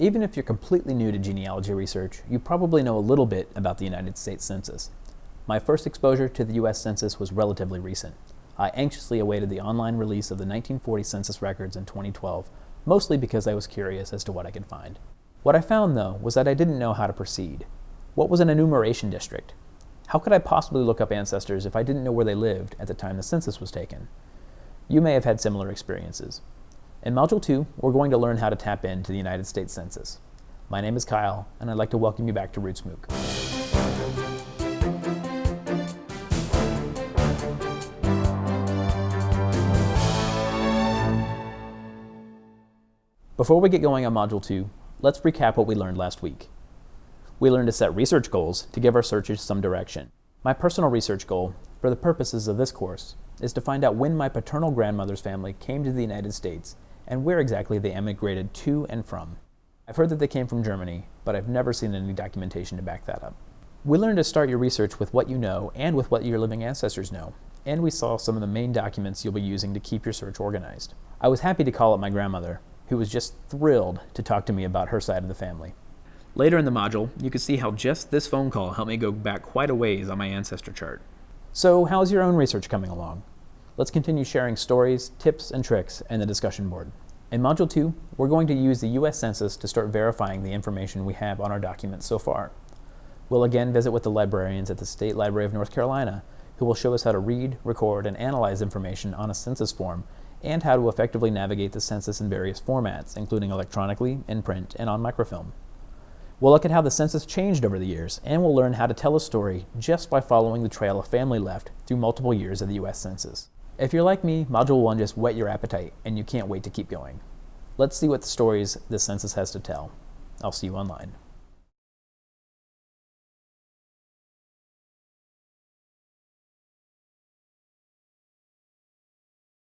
Even if you're completely new to genealogy research, you probably know a little bit about the United States Census. My first exposure to the U.S. Census was relatively recent. I anxiously awaited the online release of the 1940 census records in 2012, mostly because I was curious as to what I could find. What I found, though, was that I didn't know how to proceed. What was an enumeration district? How could I possibly look up ancestors if I didn't know where they lived at the time the census was taken? You may have had similar experiences. In Module 2, we're going to learn how to tap into the United States Census. My name is Kyle, and I'd like to welcome you back to Roots MOOC. Before we get going on Module 2, let's recap what we learned last week. We learned to set research goals to give our searches some direction. My personal research goal, for the purposes of this course, is to find out when my paternal grandmother's family came to the United States and where exactly they emigrated to and from. I've heard that they came from Germany, but I've never seen any documentation to back that up. We learned to start your research with what you know and with what your living ancestors know, and we saw some of the main documents you'll be using to keep your search organized. I was happy to call up my grandmother, who was just thrilled to talk to me about her side of the family. Later in the module, you can see how just this phone call helped me go back quite a ways on my ancestor chart. So how's your own research coming along? Let's continue sharing stories, tips, and tricks in the discussion board. In Module 2, we're going to use the U.S. Census to start verifying the information we have on our documents so far. We'll again visit with the librarians at the State Library of North Carolina, who will show us how to read, record, and analyze information on a census form, and how to effectively navigate the census in various formats, including electronically, in print, and on microfilm. We'll look at how the census changed over the years, and we'll learn how to tell a story just by following the trail a family left through multiple years of the U.S. Census. If you're like me, Module 1 just whet your appetite and you can't wait to keep going. Let's see what stories the census has to tell. I'll see you online.